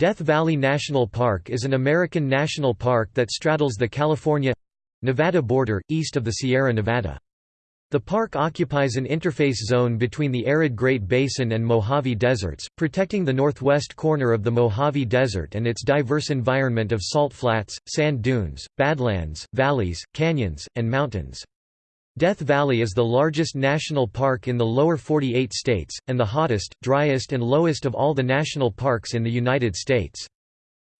Death Valley National Park is an American national park that straddles the California—Nevada border, east of the Sierra Nevada. The park occupies an interface zone between the arid Great Basin and Mojave Deserts, protecting the northwest corner of the Mojave Desert and its diverse environment of salt flats, sand dunes, badlands, valleys, canyons, and mountains. Death Valley is the largest national park in the lower 48 states, and the hottest, driest and lowest of all the national parks in the United States.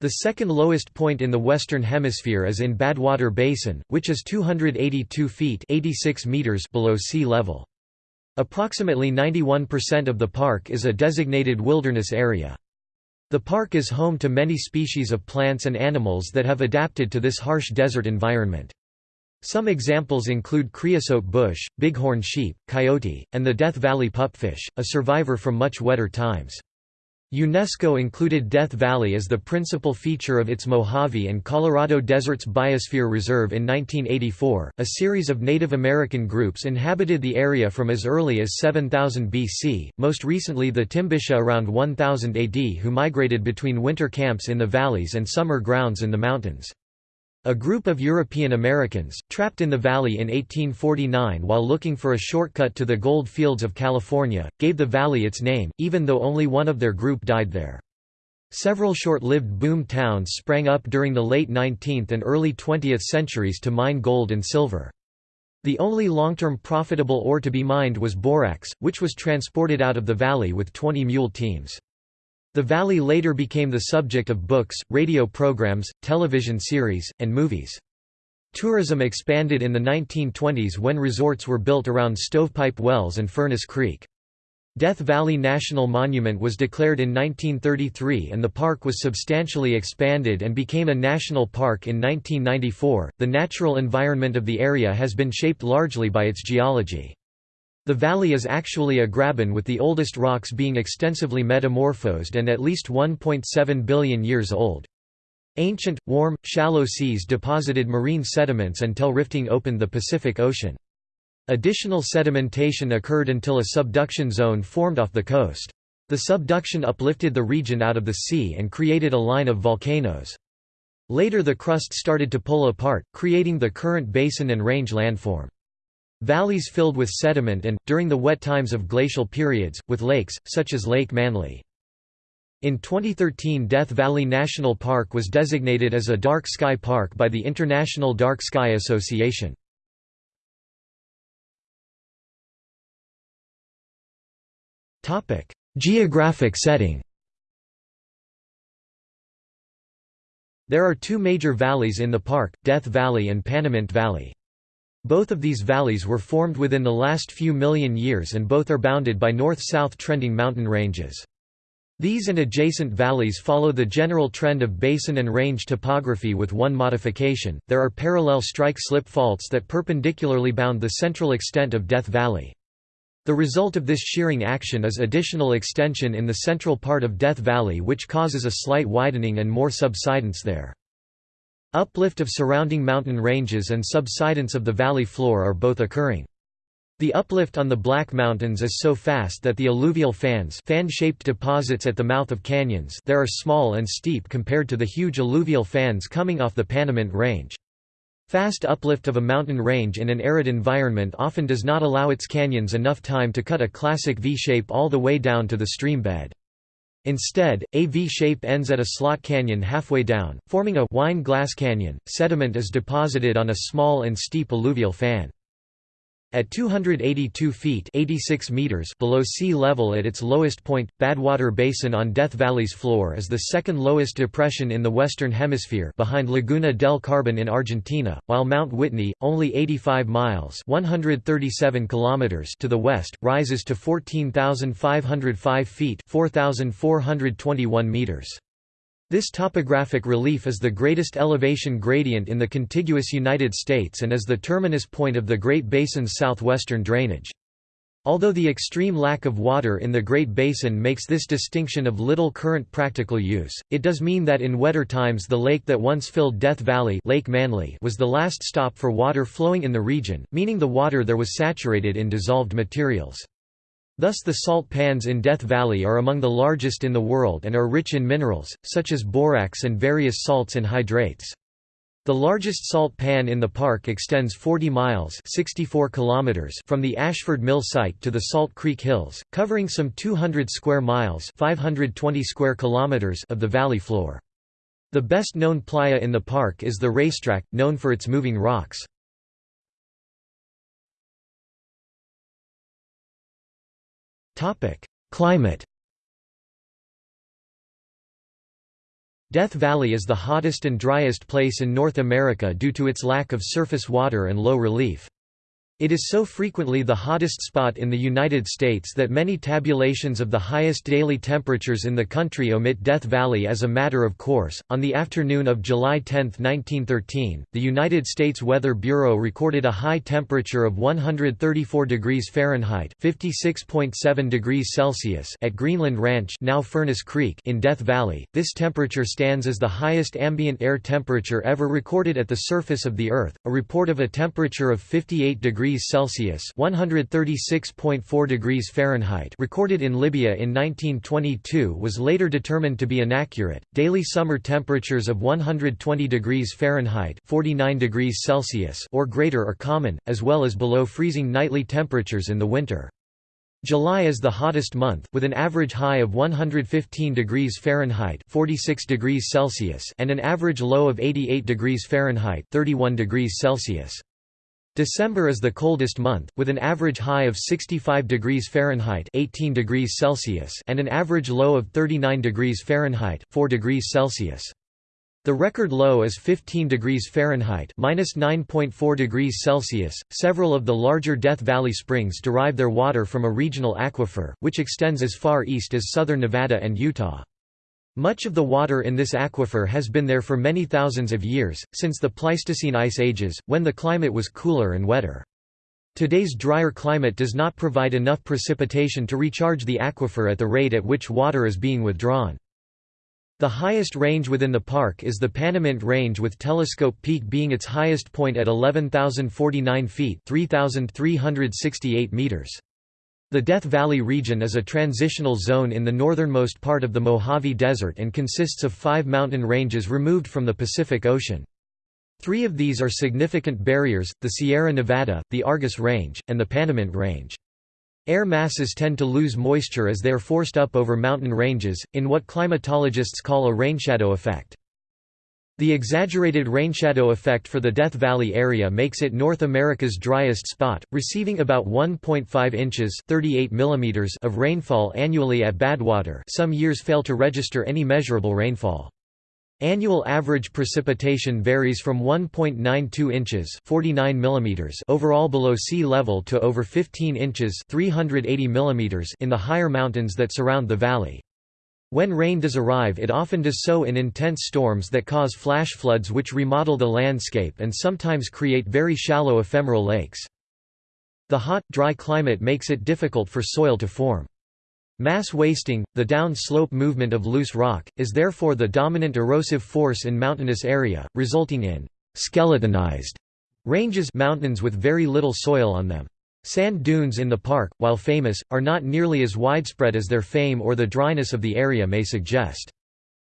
The second lowest point in the Western Hemisphere is in Badwater Basin, which is 282 feet 86 meters below sea level. Approximately 91% of the park is a designated wilderness area. The park is home to many species of plants and animals that have adapted to this harsh desert environment. Some examples include creosote bush, bighorn sheep, coyote, and the Death Valley pupfish, a survivor from much wetter times. UNESCO included Death Valley as the principal feature of its Mojave and Colorado Deserts Biosphere Reserve in 1984. A series of Native American groups inhabited the area from as early as 7000 BC, most recently the Timbisha around 1000 AD who migrated between winter camps in the valleys and summer grounds in the mountains. A group of European Americans, trapped in the valley in 1849 while looking for a shortcut to the gold fields of California, gave the valley its name, even though only one of their group died there. Several short-lived boom towns sprang up during the late 19th and early 20th centuries to mine gold and silver. The only long-term profitable ore to be mined was borax, which was transported out of the valley with 20 mule teams. The valley later became the subject of books, radio programs, television series, and movies. Tourism expanded in the 1920s when resorts were built around Stovepipe Wells and Furnace Creek. Death Valley National Monument was declared in 1933 and the park was substantially expanded and became a national park in 1994. The natural environment of the area has been shaped largely by its geology. The valley is actually a graben with the oldest rocks being extensively metamorphosed and at least 1.7 billion years old. Ancient, warm, shallow seas deposited marine sediments until rifting opened the Pacific Ocean. Additional sedimentation occurred until a subduction zone formed off the coast. The subduction uplifted the region out of the sea and created a line of volcanoes. Later the crust started to pull apart, creating the current basin and range landform. Valleys filled with sediment and, during the wet times of glacial periods, with lakes, such as Lake Manly. In 2013 Death Valley National Park was designated as a Dark Sky Park by the International Dark Sky Association. Geographic setting There are two major valleys in the park, Death Valley and Panamint Valley. Both of these valleys were formed within the last few million years and both are bounded by north-south trending mountain ranges. These and adjacent valleys follow the general trend of basin and range topography with one modification, there are parallel strike-slip faults that perpendicularly bound the central extent of Death Valley. The result of this shearing action is additional extension in the central part of Death Valley which causes a slight widening and more subsidence there. Uplift of surrounding mountain ranges and subsidence of the valley floor are both occurring. The uplift on the Black Mountains is so fast that the alluvial fans fan-shaped deposits at the mouth of canyons there are small and steep compared to the huge alluvial fans coming off the Panamint Range. Fast uplift of a mountain range in an arid environment often does not allow its canyons enough time to cut a classic V-shape all the way down to the stream bed. Instead, a V-shape ends at a slot canyon halfway down, forming a wine glass canyon. Sediment is deposited on a small and steep alluvial fan. At 282 feet 86 meters below sea level at its lowest point, Badwater Basin on Death Valley's floor is the second lowest depression in the Western Hemisphere behind Laguna del Carbon in Argentina, while Mount Whitney, only 85 miles 137 kilometers to the west, rises to 14,505 feet 4,421 meters. This topographic relief is the greatest elevation gradient in the contiguous United States and is the terminus point of the Great Basin's southwestern drainage. Although the extreme lack of water in the Great Basin makes this distinction of little current practical use, it does mean that in wetter times the lake that once filled Death Valley Lake Manly was the last stop for water flowing in the region, meaning the water there was saturated in dissolved materials. Thus the salt pans in Death Valley are among the largest in the world and are rich in minerals, such as borax and various salts and hydrates. The largest salt pan in the park extends 40 miles 64 kilometers from the Ashford Mill site to the Salt Creek Hills, covering some 200 square miles 520 square kilometers of the valley floor. The best known playa in the park is the racetrack, known for its moving rocks. Climate Death Valley is the hottest and driest place in North America due to its lack of surface water and low relief. It is so frequently the hottest spot in the United States that many tabulations of the highest daily temperatures in the country omit Death Valley as a matter of course. On the afternoon of July 10, 1913, the United States Weather Bureau recorded a high temperature of 134 degrees Fahrenheit (56.7 degrees Celsius) at Greenland Ranch, now Furnace Creek, in Death Valley. This temperature stands as the highest ambient air temperature ever recorded at the surface of the Earth. A report of a temperature of 58 degrees degrees Celsius (136.4 degrees Fahrenheit) recorded in Libya in 1922 was later determined to be inaccurate. Daily summer temperatures of 120 degrees Fahrenheit (49 degrees Celsius) or greater are common, as well as below freezing nightly temperatures in the winter. July is the hottest month, with an average high of 115 degrees Fahrenheit 46 degrees Celsius and an average low of 88 degrees Fahrenheit 31 degrees Celsius. December is the coldest month, with an average high of 65 degrees Fahrenheit 18 degrees Celsius and an average low of 39 degrees Fahrenheit 4 degrees Celsius. The record low is 15 degrees Fahrenheit minus 9.4 degrees Celsius. Several of the larger Death Valley springs derive their water from a regional aquifer, which extends as far east as southern Nevada and Utah. Much of the water in this aquifer has been there for many thousands of years, since the Pleistocene ice ages, when the climate was cooler and wetter. Today's drier climate does not provide enough precipitation to recharge the aquifer at the rate at which water is being withdrawn. The highest range within the park is the Panamint Range with Telescope Peak being its highest point at 11,049 feet 3,368 meters. The Death Valley region is a transitional zone in the northernmost part of the Mojave Desert and consists of five mountain ranges removed from the Pacific Ocean. Three of these are significant barriers, the Sierra Nevada, the Argus Range, and the Panamint Range. Air masses tend to lose moisture as they are forced up over mountain ranges, in what climatologists call a rainshadow effect. The exaggerated rainshadow effect for the Death Valley area makes it North America's driest spot, receiving about 1.5 inches 38 millimeters of rainfall annually at Badwater some years fail to register any measurable rainfall. Annual average precipitation varies from 1.92 inches 49 millimeters overall below sea level to over 15 inches 380 millimeters in the higher mountains that surround the valley. When rain does arrive it often does so in intense storms that cause flash floods which remodel the landscape and sometimes create very shallow ephemeral lakes. The hot, dry climate makes it difficult for soil to form. Mass wasting, the down-slope movement of loose rock, is therefore the dominant erosive force in mountainous area, resulting in «skeletonized» ranges mountains with very little soil on them. Sand dunes in the park, while famous, are not nearly as widespread as their fame or the dryness of the area may suggest.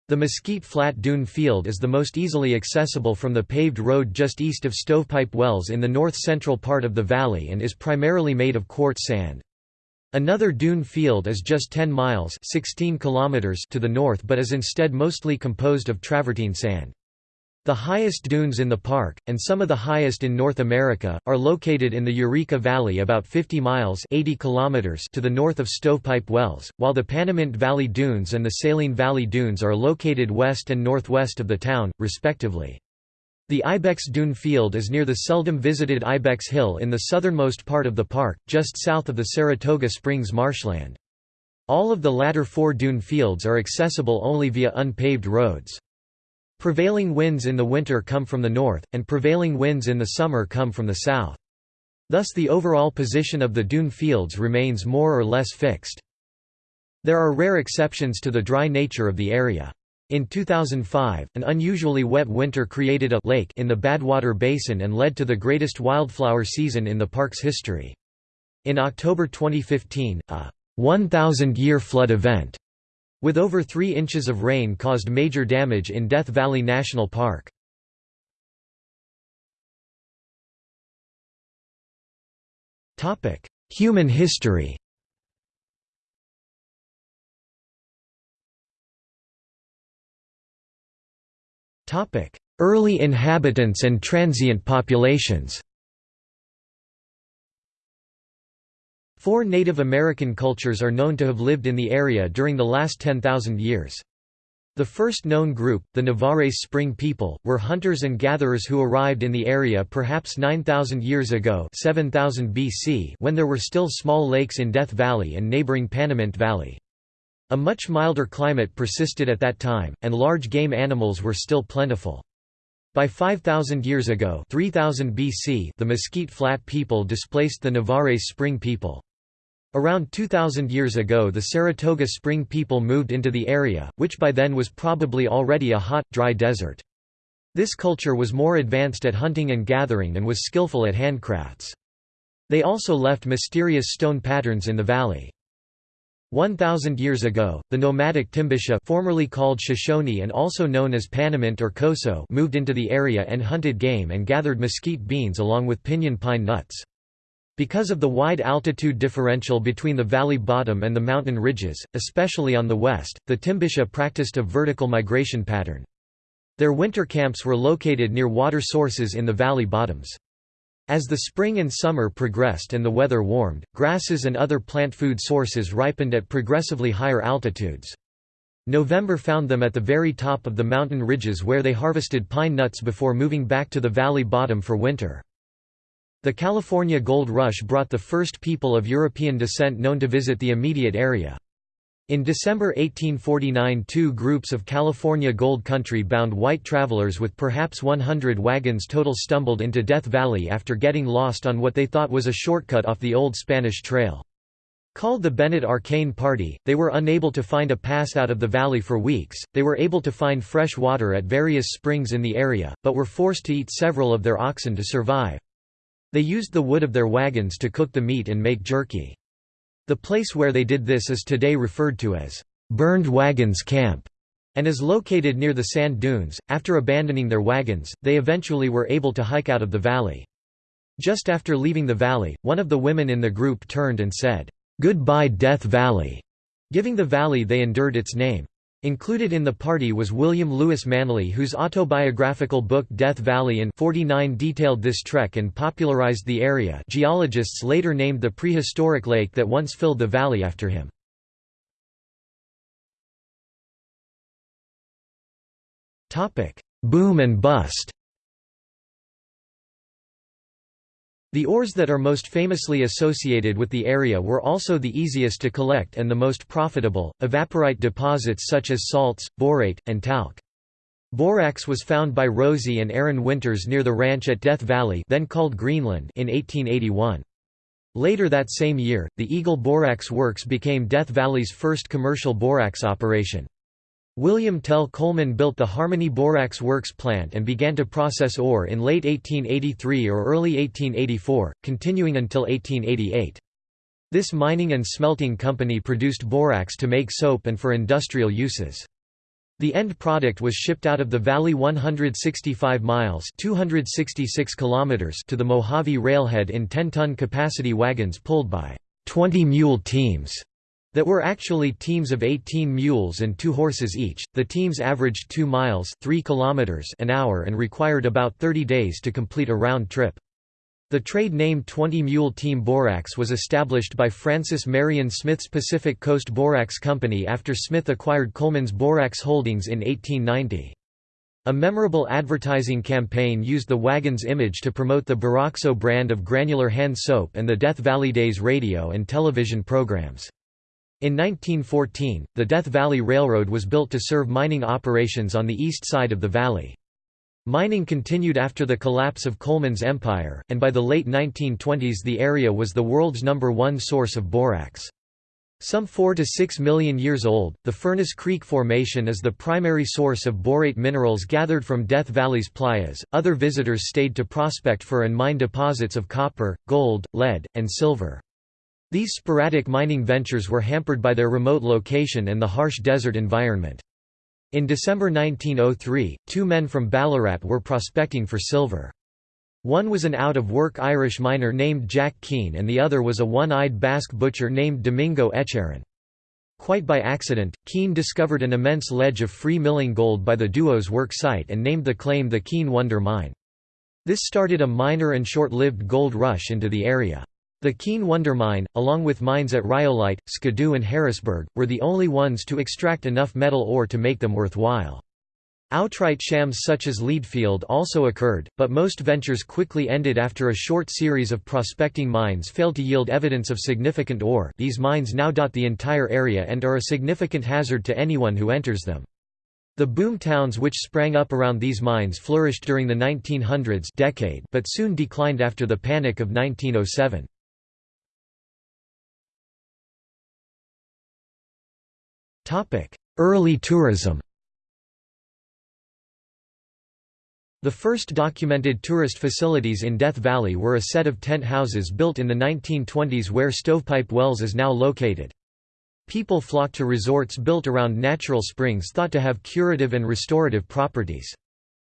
The Mesquite Flat Dune Field is the most easily accessible from the paved road just east of Stovepipe Wells in the north-central part of the valley and is primarily made of quartz sand. Another dune field is just 10 miles 16 kilometers to the north but is instead mostly composed of travertine sand. The highest dunes in the park, and some of the highest in North America, are located in the Eureka Valley about 50 miles 80 kilometers to the north of Stovepipe Wells, while the Panamint Valley Dunes and the Saline Valley Dunes are located west and northwest of the town, respectively. The Ibex Dune Field is near the seldom visited Ibex Hill in the southernmost part of the park, just south of the Saratoga Springs marshland. All of the latter four dune fields are accessible only via unpaved roads. Prevailing winds in the winter come from the north, and prevailing winds in the summer come from the south. Thus the overall position of the dune fields remains more or less fixed. There are rare exceptions to the dry nature of the area. In 2005, an unusually wet winter created a lake in the Badwater Basin and led to the greatest wildflower season in the park's history. In October 2015, a 1,000-year flood event with over 3 inches of rain caused major damage in Death Valley National Park. Human history Early inhabitants and transient populations Four Native American cultures are known to have lived in the area during the last 10,000 years. The first known group, the Nevares Spring people, were hunters and gatherers who arrived in the area perhaps 9,000 years ago 7000 BC when there were still small lakes in Death Valley and neighboring Panamint Valley. A much milder climate persisted at that time, and large game animals were still plentiful. By 5,000 years ago 3000 BC the Mesquite Flat people displaced the Nevares Spring people. Around 2,000 years ago the Saratoga Spring people moved into the area, which by then was probably already a hot, dry desert. This culture was more advanced at hunting and gathering and was skillful at handcrafts. They also left mysterious stone patterns in the valley. 1,000 years ago, the nomadic Timbisha formerly called Shoshone and also known as Panamint or Coso moved into the area and hunted game and gathered mesquite beans along with pinyon pine nuts. Because of the wide altitude differential between the valley bottom and the mountain ridges, especially on the west, the Timbisha practiced a vertical migration pattern. Their winter camps were located near water sources in the valley bottoms. As the spring and summer progressed and the weather warmed, grasses and other plant food sources ripened at progressively higher altitudes. November found them at the very top of the mountain ridges where they harvested pine nuts before moving back to the valley bottom for winter. The California Gold Rush brought the first people of European descent known to visit the immediate area. In December 1849 two groups of California Gold Country-bound white travelers with perhaps 100 wagons total stumbled into Death Valley after getting lost on what they thought was a shortcut off the old Spanish Trail. Called the Bennett Arcane Party, they were unable to find a pass out of the valley for weeks. They were able to find fresh water at various springs in the area, but were forced to eat several of their oxen to survive. They used the wood of their wagons to cook the meat and make jerky. The place where they did this is today referred to as Burned Wagons Camp and is located near the sand dunes. After abandoning their wagons, they eventually were able to hike out of the valley. Just after leaving the valley, one of the women in the group turned and said, "Goodbye Death Valley," giving the valley they endured its name. Included in the party was William Lewis Manly whose autobiographical book Death Valley in 49 detailed this trek and popularized the area geologists later named the prehistoric lake that once filled the valley after him. Boom and bust The ores that are most famously associated with the area were also the easiest to collect and the most profitable, evaporite deposits such as salts, borate, and talc. Borax was found by Rosie and Aaron Winters near the ranch at Death Valley then called Greenland in 1881. Later that same year, the Eagle Borax Works became Death Valley's first commercial borax operation. William Tell Coleman built the Harmony Borax Works plant and began to process ore in late 1883 or early 1884, continuing until 1888. This mining and smelting company produced borax to make soap and for industrial uses. The end product was shipped out of the valley 165 miles 266 kilometers to the Mojave railhead in 10-ton capacity wagons pulled by 20 mule teams that were actually teams of 18 mules and 2 horses each. The teams averaged 2 miles 3 kilometers an hour and required about 30 days to complete a round trip. The trade name 20 Mule Team Borax was established by Francis Marion Smith's Pacific Coast Borax Company after Smith acquired Coleman's Borax Holdings in 1890. A memorable advertising campaign used the wagon's image to promote the Boraxo brand of granular hand soap and the Death Valley Days radio and television programs. In 1914, the Death Valley Railroad was built to serve mining operations on the east side of the valley. Mining continued after the collapse of Coleman's empire, and by the late 1920s the area was the world's number one source of borax. Some 4 to 6 million years old, the Furnace Creek Formation is the primary source of borate minerals gathered from Death Valley's playas. Other visitors stayed to prospect for and mine deposits of copper, gold, lead, and silver. These sporadic mining ventures were hampered by their remote location and the harsh desert environment. In December 1903, two men from Ballarat were prospecting for silver. One was an out-of-work Irish miner named Jack Keane and the other was a one-eyed Basque butcher named Domingo Etcharren. Quite by accident, Keane discovered an immense ledge of free milling gold by the duo's work site and named the claim the Keane Wonder Mine. This started a minor and short-lived gold rush into the area. The Keane Wonder Mine, along with mines at Rhyolite, Skidoo and Harrisburg, were the only ones to extract enough metal ore to make them worthwhile. Outright shams such as Leadfield also occurred, but most ventures quickly ended after a short series of prospecting mines failed to yield evidence of significant ore these mines now dot the entire area and are a significant hazard to anyone who enters them. The boom towns which sprang up around these mines flourished during the 1900s decade but soon declined after the Panic of 1907. Early tourism The first documented tourist facilities in Death Valley were a set of tent houses built in the 1920s where Stovepipe Wells is now located. People flocked to resorts built around natural springs thought to have curative and restorative properties.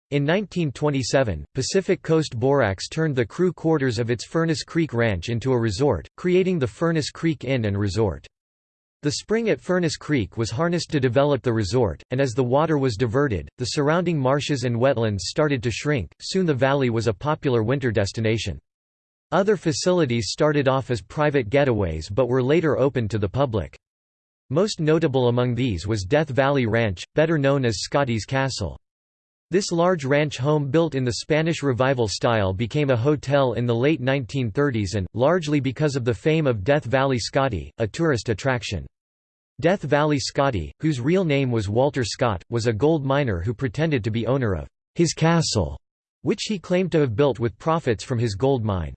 In 1927, Pacific Coast Borax turned the crew quarters of its Furnace Creek Ranch into a resort, creating the Furnace Creek Inn and Resort. The spring at Furnace Creek was harnessed to develop the resort, and as the water was diverted, the surrounding marshes and wetlands started to shrink. Soon the valley was a popular winter destination. Other facilities started off as private getaways but were later opened to the public. Most notable among these was Death Valley Ranch, better known as Scotty's Castle. This large ranch home built in the Spanish Revival style became a hotel in the late 1930s and, largely because of the fame of Death Valley Scotty, a tourist attraction. Death Valley Scotty, whose real name was Walter Scott, was a gold miner who pretended to be owner of his castle, which he claimed to have built with profits from his gold mine.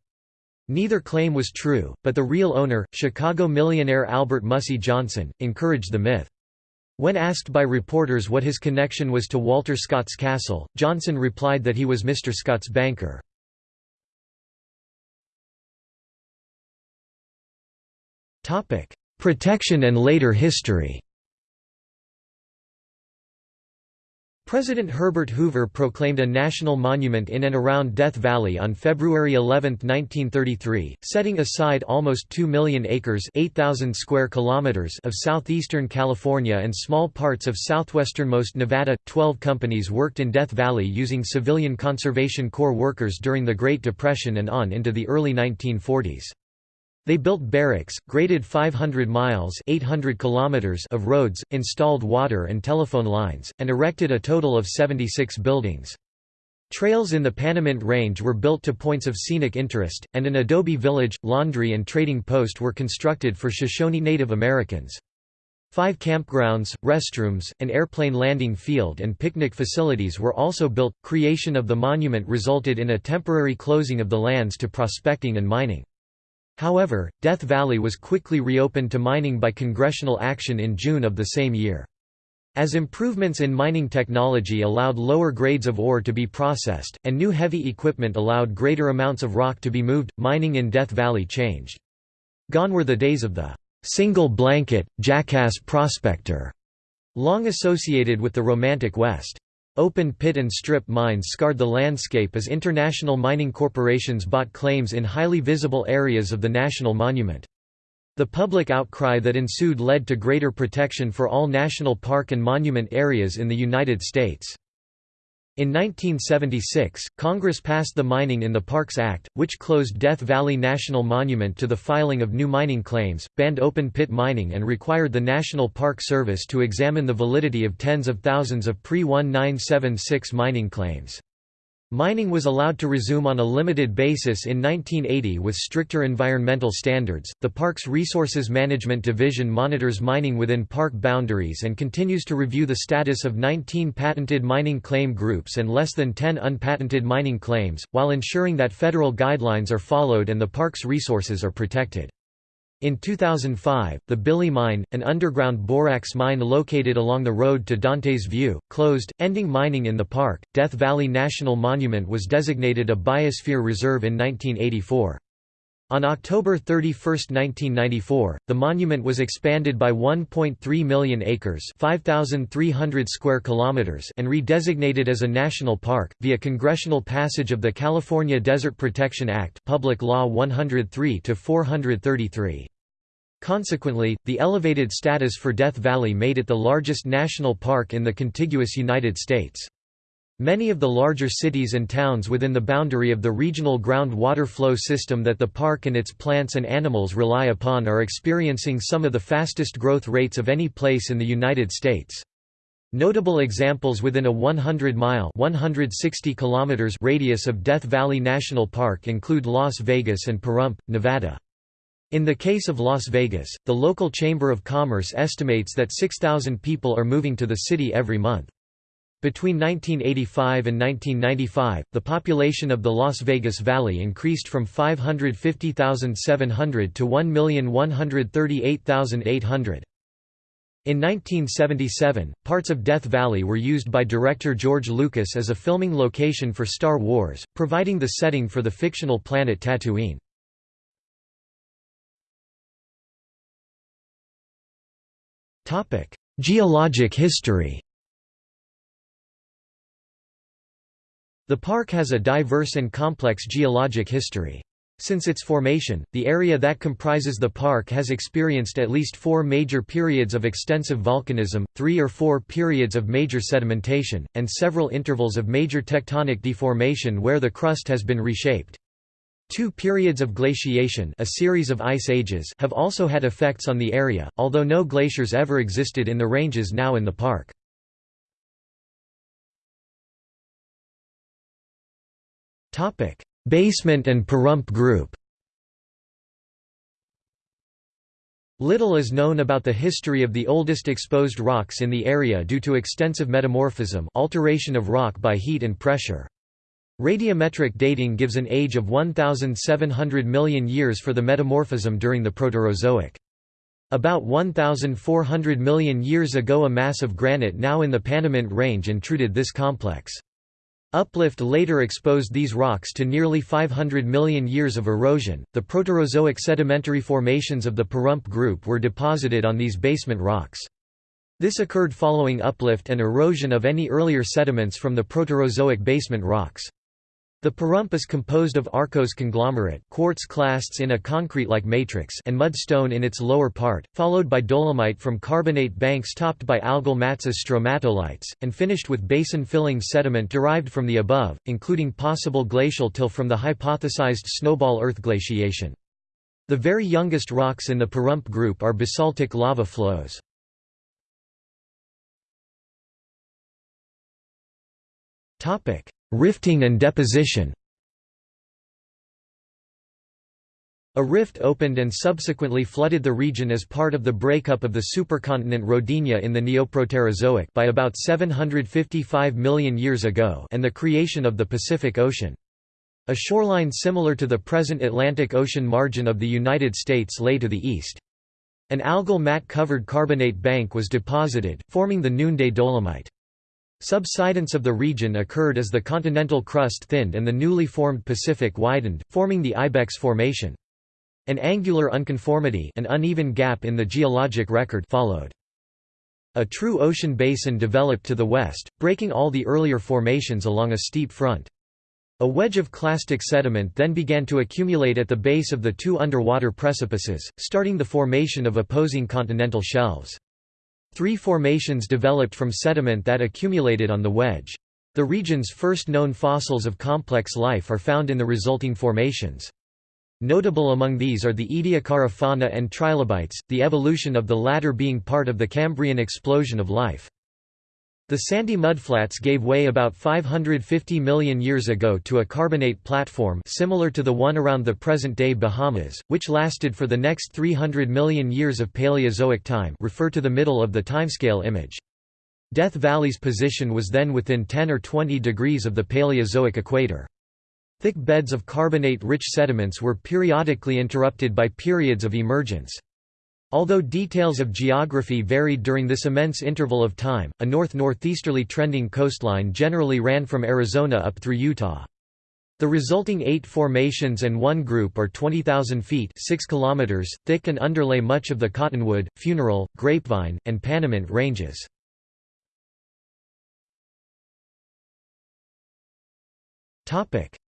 Neither claim was true, but the real owner, Chicago millionaire Albert Mussey Johnson, encouraged the myth. When asked by reporters what his connection was to Walter Scott's castle, Johnson replied that he was Mr. Scott's banker. Protection and later history President Herbert Hoover proclaimed a national monument in and around Death Valley on February 11, 1933, setting aside almost 2 million acres 8,000 square kilometers of southeastern California and small parts of southwesternmost Nevada. Twelve companies worked in Death Valley using civilian Conservation Corps workers during the Great Depression and on into the early 1940s. They built barracks, graded 500 miles 800 kilometers of roads, installed water and telephone lines, and erected a total of 76 buildings. Trails in the Panamint Range were built to points of scenic interest, and an adobe village, laundry and trading post were constructed for Shoshone Native Americans. Five campgrounds, restrooms, an airplane landing field and picnic facilities were also built. Creation of the monument resulted in a temporary closing of the lands to prospecting and mining. However, Death Valley was quickly reopened to mining by congressional action in June of the same year. As improvements in mining technology allowed lower grades of ore to be processed, and new heavy equipment allowed greater amounts of rock to be moved, mining in Death Valley changed. Gone were the days of the single blanket, jackass prospector, long associated with the Romantic West. Open pit and strip mines scarred the landscape as international mining corporations bought claims in highly visible areas of the national monument. The public outcry that ensued led to greater protection for all national park and monument areas in the United States. In 1976, Congress passed the Mining in the Parks Act, which closed Death Valley National Monument to the filing of new mining claims, banned open-pit mining and required the National Park Service to examine the validity of tens of thousands of pre-1976 mining claims. Mining was allowed to resume on a limited basis in 1980 with stricter environmental standards. The Parks Resources Management Division monitors mining within park boundaries and continues to review the status of 19 patented mining claim groups and less than 10 unpatented mining claims, while ensuring that federal guidelines are followed and the park's resources are protected. In 2005, the Billie Mine, an underground borax mine located along the road to Dante's View, closed, ending mining in the park. Death Valley National Monument was designated a Biosphere Reserve in 1984. On October 31, 1994, the monument was expanded by 1.3 million acres, 5300 square kilometers, and redesignated as a national park via congressional passage of the California Desert Protection Act, Public Law 103-433. Consequently, the elevated status for Death Valley made it the largest national park in the contiguous United States. Many of the larger cities and towns within the boundary of the regional ground water flow system that the park and its plants and animals rely upon are experiencing some of the fastest growth rates of any place in the United States. Notable examples within a 100-mile (160 kilometers) radius of Death Valley National Park include Las Vegas and Pahrump, Nevada. In the case of Las Vegas, the local Chamber of Commerce estimates that 6,000 people are moving to the city every month. Between 1985 and 1995, the population of the Las Vegas Valley increased from 550,700 to 1,138,800. In 1977, parts of Death Valley were used by director George Lucas as a filming location for Star Wars, providing the setting for the fictional planet Tatooine. Geologic history The park has a diverse and complex geologic history. Since its formation, the area that comprises the park has experienced at least four major periods of extensive volcanism, three or four periods of major sedimentation, and several intervals of major tectonic deformation where the crust has been reshaped. Two periods of glaciation a series of ice ages have also had effects on the area, although no glaciers ever existed in the ranges now in the park. Topic: Basement and Pahrump Group. Little is known about the history of the oldest exposed rocks in the area due to extensive metamorphism alteration of rock by heat and pressure. Radiometric dating gives an age of 1,700 million years for the metamorphism during the Proterozoic. About 1,400 million years ago a mass of granite now in the Panamint Range intruded this complex. Uplift later exposed these rocks to nearly 500 million years of erosion. The Proterozoic sedimentary formations of the Pahrump group were deposited on these basement rocks. This occurred following uplift and erosion of any earlier sediments from the Proterozoic basement rocks. The Pahrump is composed of arkose conglomerate quartz clasts in a concrete-like matrix and mudstone in its lower part, followed by dolomite from carbonate banks topped by algal mats as stromatolites, and finished with basin-filling sediment derived from the above, including possible glacial till from the hypothesized snowball earth glaciation. The very youngest rocks in the Pahrump group are basaltic lava flows. Topic: Rifting and deposition A rift opened and subsequently flooded the region as part of the breakup of the supercontinent Rodinia in the Neoproterozoic by about 755 million years ago and the creation of the Pacific Ocean. A shoreline similar to the present Atlantic Ocean margin of the United States lay to the east. An algal mat-covered carbonate bank was deposited, forming the Noonday Dolomite. Subsidence of the region occurred as the continental crust thinned and the newly formed Pacific widened, forming the Ibex Formation. An angular unconformity an uneven gap in the geologic record followed. A true ocean basin developed to the west, breaking all the earlier formations along a steep front. A wedge of clastic sediment then began to accumulate at the base of the two underwater precipices, starting the formation of opposing continental shelves. Three formations developed from sediment that accumulated on the wedge. The region's first known fossils of complex life are found in the resulting formations. Notable among these are the Ediacara fauna and trilobites, the evolution of the latter being part of the Cambrian explosion of life. The sandy mudflats gave way about 550 million years ago to a carbonate platform similar to the one around the present-day Bahamas, which lasted for the next 300 million years of Paleozoic time refer to the middle of the timescale image. Death Valley's position was then within 10 or 20 degrees of the Paleozoic equator. Thick beds of carbonate-rich sediments were periodically interrupted by periods of emergence. Although details of geography varied during this immense interval of time, a north-northeasterly trending coastline generally ran from Arizona up through Utah. The resulting eight formations and one group are 20,000 feet 6 kilometers thick and underlay much of the Cottonwood, Funeral, Grapevine, and Panamint ranges.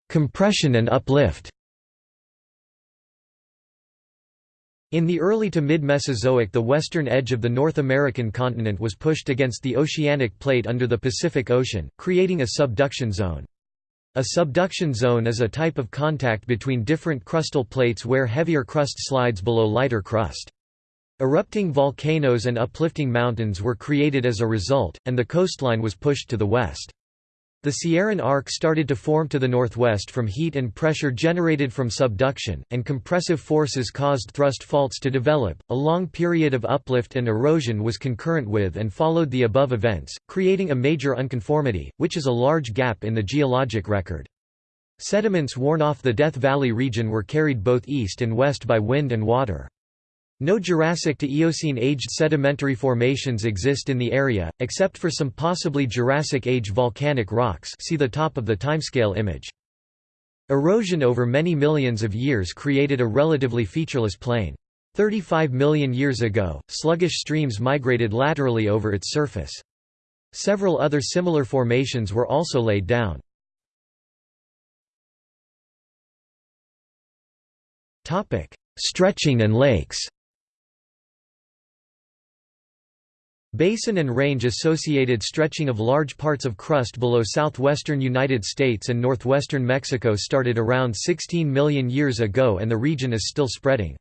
Compression and uplift In the early to mid-Mesozoic the western edge of the North American continent was pushed against the oceanic plate under the Pacific Ocean, creating a subduction zone. A subduction zone is a type of contact between different crustal plates where heavier crust slides below lighter crust. Erupting volcanoes and uplifting mountains were created as a result, and the coastline was pushed to the west. The Sierran Arc started to form to the northwest from heat and pressure generated from subduction, and compressive forces caused thrust faults to develop. A long period of uplift and erosion was concurrent with and followed the above events, creating a major unconformity, which is a large gap in the geologic record. Sediments worn off the Death Valley region were carried both east and west by wind and water. No Jurassic to Eocene-aged sedimentary formations exist in the area, except for some possibly Jurassic-age volcanic rocks see the top of the timescale image. Erosion over many millions of years created a relatively featureless plain. 35 million years ago, sluggish streams migrated laterally over its surface. Several other similar formations were also laid down. Stretching and lakes Basin and range-associated stretching of large parts of crust below southwestern United States and northwestern Mexico started around 16 million years ago and the region is still spreading.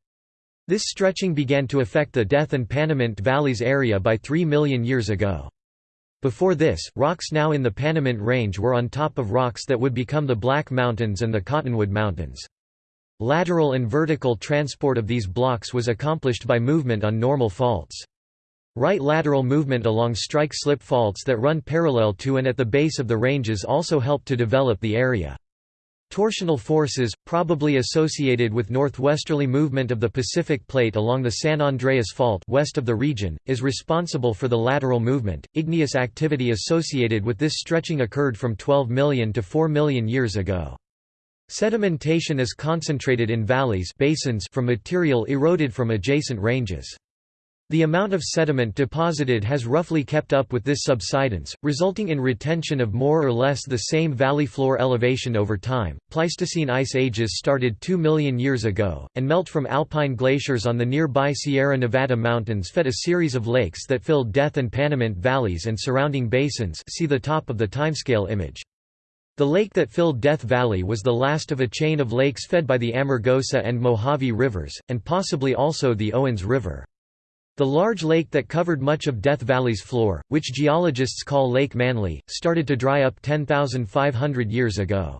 This stretching began to affect the Death and Panamint Valleys area by 3 million years ago. Before this, rocks now in the Panamint Range were on top of rocks that would become the Black Mountains and the Cottonwood Mountains. Lateral and vertical transport of these blocks was accomplished by movement on normal faults. Right lateral movement along strike-slip faults that run parallel to and at the base of the ranges also help to develop the area. Torsional forces, probably associated with northwesterly movement of the Pacific Plate along the San Andreas Fault west of the region, is responsible for the lateral movement. Igneous activity associated with this stretching occurred from 12 million to 4 million years ago. Sedimentation is concentrated in valleys basins from material eroded from adjacent ranges. The amount of sediment deposited has roughly kept up with this subsidence, resulting in retention of more or less the same valley floor elevation over time. Pleistocene ice ages started 2 million years ago, and melt from alpine glaciers on the nearby Sierra Nevada mountains fed a series of lakes that filled Death and Panamint valleys and surrounding basins. See the top of the timescale image. The lake that filled Death Valley was the last of a chain of lakes fed by the Amargosa and Mojave rivers, and possibly also the Owens River. The large lake that covered much of Death Valley's floor, which geologists call Lake Manly, started to dry up 10,500 years ago.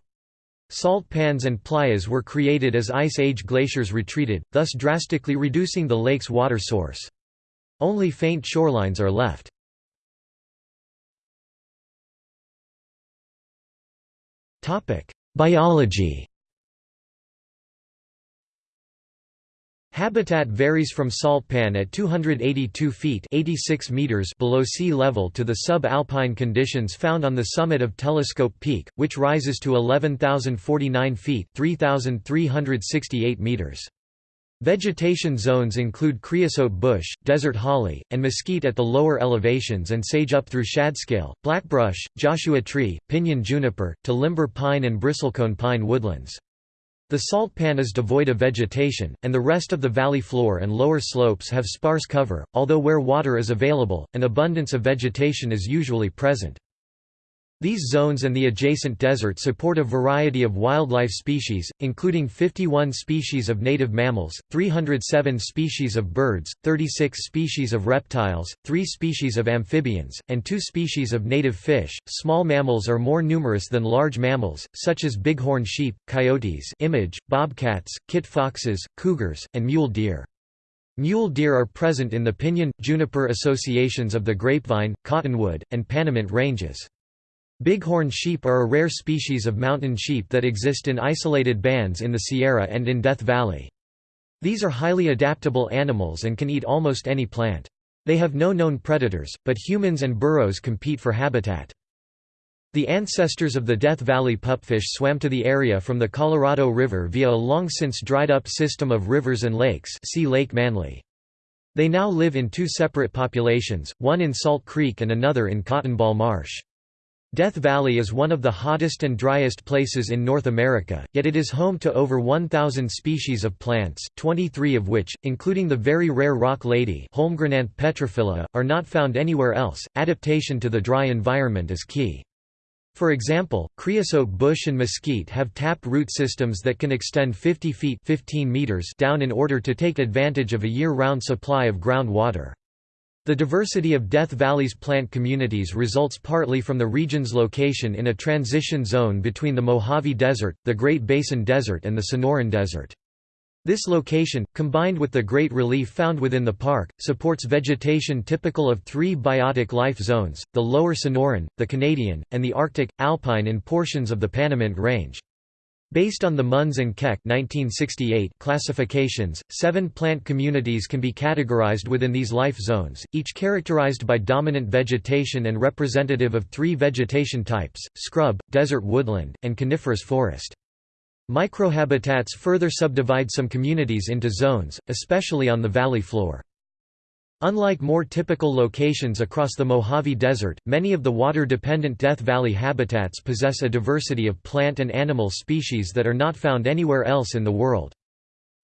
Salt pans and playas were created as Ice Age glaciers retreated, thus drastically reducing the lake's water source. Only faint shorelines are left. Biology Habitat varies from salt pan at 282 feet 86 meters below sea level to the sub-alpine conditions found on the summit of Telescope Peak, which rises to 11,049 feet 3,368 meters. Vegetation zones include creosote bush, desert holly, and mesquite at the lower elevations and sage up through shadscale, blackbrush, Joshua tree, pinyon juniper, to limber pine and bristlecone pine woodlands. The salt pan is devoid of vegetation, and the rest of the valley floor and lower slopes have sparse cover, although where water is available, an abundance of vegetation is usually present. These zones and the adjacent desert support a variety of wildlife species, including 51 species of native mammals, 307 species of birds, 36 species of reptiles, 3 species of amphibians, and 2 species of native fish. Small mammals are more numerous than large mammals, such as bighorn sheep, coyotes, image, bobcats, kit foxes, cougars, and mule deer. Mule deer are present in the pinyon, juniper associations of the grapevine, cottonwood, and Panamint ranges. Bighorn sheep are a rare species of mountain sheep that exist in isolated bands in the Sierra and in Death Valley. These are highly adaptable animals and can eat almost any plant. They have no known predators, but humans and burros compete for habitat. The ancestors of the Death Valley pupfish swam to the area from the Colorado River via a long since dried up system of rivers and lakes see Lake Manly. They now live in two separate populations, one in Salt Creek and another in Cottonball Marsh. Death Valley is one of the hottest and driest places in North America, yet it is home to over 1,000 species of plants, 23 of which, including the very rare rock lady Holmgrenanthe petrophila, are not found anywhere else. Adaptation to the dry environment is key. For example, creosote bush and mesquite have tap root systems that can extend 50 feet 15 meters down in order to take advantage of a year-round supply of groundwater. The diversity of Death Valley's plant communities results partly from the region's location in a transition zone between the Mojave Desert, the Great Basin Desert and the Sonoran Desert. This location, combined with the great relief found within the park, supports vegetation typical of three biotic life zones, the Lower Sonoran, the Canadian, and the Arctic, Alpine in portions of the Panamint Range. Based on the Munz and Keck 1968 classifications, seven plant communities can be categorized within these life zones, each characterized by dominant vegetation and representative of three vegetation types, scrub, desert woodland, and coniferous forest. Microhabitats further subdivide some communities into zones, especially on the valley floor. Unlike more typical locations across the Mojave Desert, many of the water-dependent Death Valley habitats possess a diversity of plant and animal species that are not found anywhere else in the world.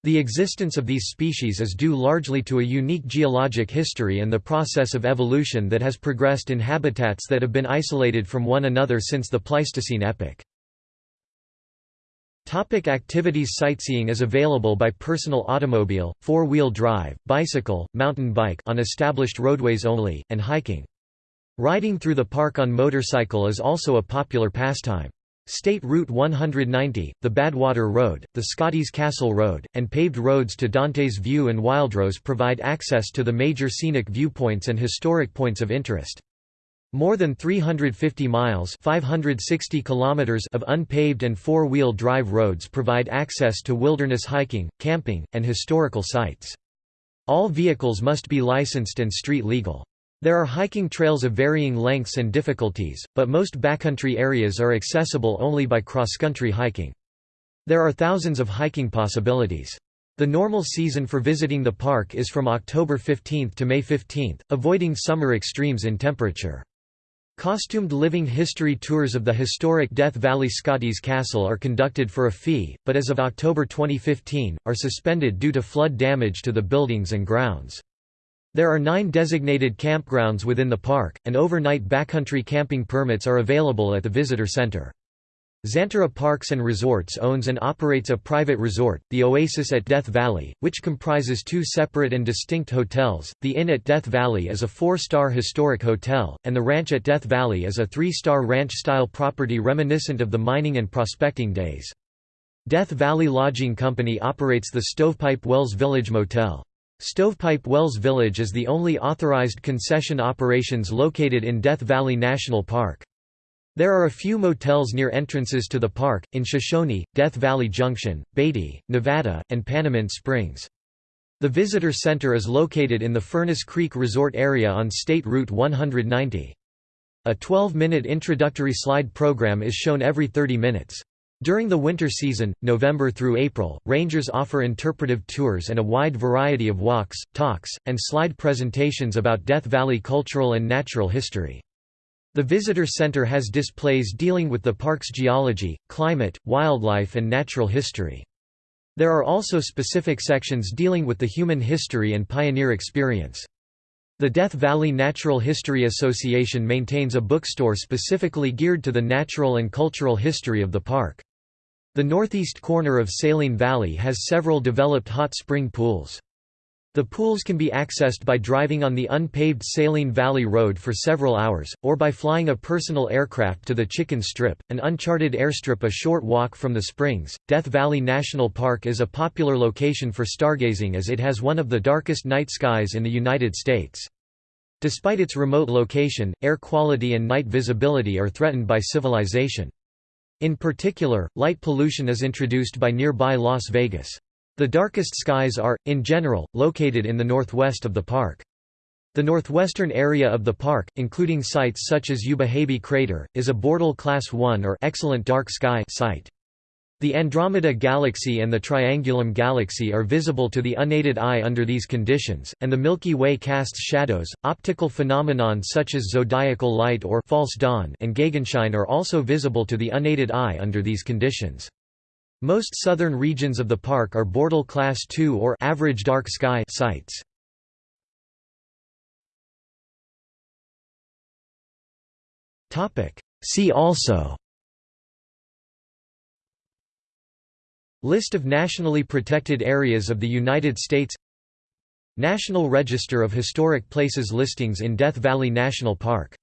The existence of these species is due largely to a unique geologic history and the process of evolution that has progressed in habitats that have been isolated from one another since the Pleistocene epoch. Topic activities Sightseeing is available by personal automobile, four-wheel drive, bicycle, mountain bike on established roadways only, and hiking. Riding through the park on motorcycle is also a popular pastime. State Route 190, the Badwater Road, the Scotty's Castle Road, and paved roads to Dante's View and Wildrose provide access to the major scenic viewpoints and historic points of interest. More than 350 miles 560 kilometers of unpaved and four-wheel drive roads provide access to wilderness hiking, camping, and historical sites. All vehicles must be licensed and street legal. There are hiking trails of varying lengths and difficulties, but most backcountry areas are accessible only by cross-country hiking. There are thousands of hiking possibilities. The normal season for visiting the park is from October 15 to May 15, avoiding summer extremes in temperature. Costumed living history tours of the historic Death Valley Scotty's Castle are conducted for a fee, but as of October 2015, are suspended due to flood damage to the buildings and grounds. There are nine designated campgrounds within the park, and overnight backcountry camping permits are available at the visitor center. Xanterra Parks and Resorts owns and operates a private resort, the Oasis at Death Valley, which comprises two separate and distinct hotels. The Inn at Death Valley is a four-star historic hotel, and the Ranch at Death Valley is a three-star ranch-style property reminiscent of the mining and prospecting days. Death Valley Lodging Company operates the Stovepipe Wells Village Motel. Stovepipe Wells Village is the only authorized concession operations located in Death Valley National Park. There are a few motels near entrances to the park, in Shoshone, Death Valley Junction, Beatty, Nevada, and Panamint Springs. The visitor center is located in the Furnace Creek Resort area on State Route 190. A 12-minute introductory slide program is shown every 30 minutes. During the winter season, November through April, rangers offer interpretive tours and a wide variety of walks, talks, and slide presentations about Death Valley cultural and natural history. The visitor center has displays dealing with the park's geology, climate, wildlife and natural history. There are also specific sections dealing with the human history and pioneer experience. The Death Valley Natural History Association maintains a bookstore specifically geared to the natural and cultural history of the park. The northeast corner of Saline Valley has several developed hot spring pools. The pools can be accessed by driving on the unpaved Saline Valley Road for several hours, or by flying a personal aircraft to the Chicken Strip, an uncharted airstrip a short walk from the springs. Death Valley National Park is a popular location for stargazing as it has one of the darkest night skies in the United States. Despite its remote location, air quality and night visibility are threatened by civilization. In particular, light pollution is introduced by nearby Las Vegas. The darkest skies are, in general, located in the northwest of the park. The northwestern area of the park, including sites such as Ubehebe Crater, is a Bortle Class 1 or Excellent Dark Sky site. The Andromeda Galaxy and the Triangulum Galaxy are visible to the unaided eye under these conditions, and the Milky Way casts shadows. Optical phenomenon such as zodiacal light or false dawn and Gegenschein are also visible to the unaided eye under these conditions. Most southern regions of the park are Bortle Class II or average dark sky sites. See also. List of nationally protected areas of the United States. National Register of Historic Places listings in Death Valley National Park